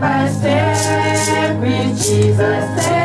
by step with Jesus.